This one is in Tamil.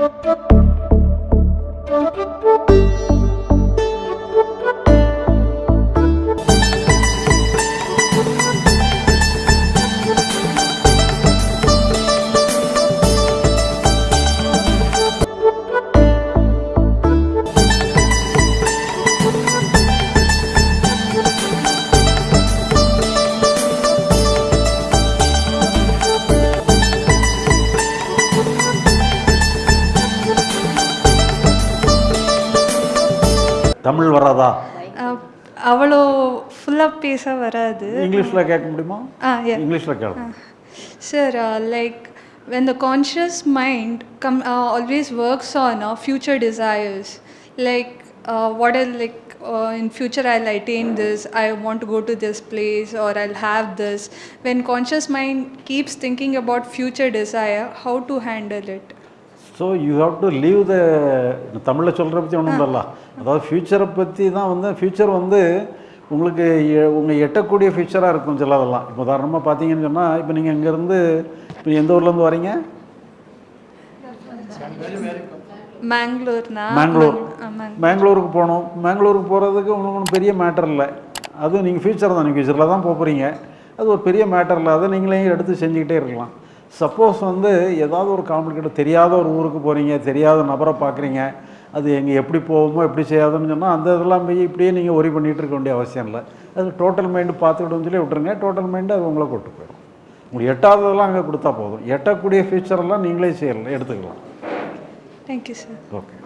Thank you. தமிழ் வராதா அவ்வளோ ஃபுல்லாக பேச வராது இங்கிலீஷில் கேட்க முடியுமா. இங்கிலீஷில் கேட்க uh, like when the conscious mind come, uh, always works on uh, future desires, like uh, what are like uh, in future I'll attain this, I want to go to this place or I'll have this. When conscious mind keeps thinking about future desire, how to handle it? So you have to leave the தமிழில் சொல்கிற பற்றி ஒன்றும் இல்லைல்ல. அதாவது ஃப்யூச்சரை பற்றி தான் வந்து ஃப்யூச்சர் வந்து உங்களுக்கு உங்கள் எட்டக்கூடிய ஃப்யூச்சராக இருக்கும் சிலதெல்லாம் இப்போ உதாரணமாக பார்த்தீங்கன்னு சொன்னால் இப்போ நீங்கள் இங்கேருந்து இப்போ எந்த ஊர்லேருந்து வரீங்க? மேங்களூர் மேங்களூருக்கு போகணும். மேங்களூருக்கு போகிறதுக்கு உங்களுக்கு ஒன்றும் பெரிய மேட்டர் இல்லை. அதுவும் நீங்கள் ஃப்யூச்சர் தான். நீங்கள் ஃப்யூச்சரில் தான் போக போகிறீங்க அது ஒரு பெரிய மேட்டர் இல்லை. அதை நீங்களே எடுத்து செஞ்சுக்கிட்டே இருக்கலாம். சப்போஸ் வந்து ஏதாவது ஒரு காம்ப்ளிகேட் தெரியாத ஒரு ஊருக்கு போகிறீங்க தெரியாத நபரை பார்க்குறீங்க அது எங்கே எப்படி போகுமோ எப்படி செய்யாதுன்னு சொன்னால் அந்த இதெல்லாம் போய் இப்படியே நீங்கள் ஒரி பண்ணிகிட்டு இருக்க வேண்டிய அவசியம் இல்லை. அது டோட்டல் மைண்டு பார்த்துக்கிட்டோம்னு சொல்லி விட்டுருங்க. டோட்டல் மைண்டு அது உங்களை கூட்டு போயிடும். உங்களுக்கு எட்டாவதெல்லாம் அங்கே கொடுத்தா போதும். எட்டக்கூடிய ஃபியூச்சரெல்லாம் நீங்களே செய்யலாம் எடுத்துக்கலாம். You, sir. ஓகே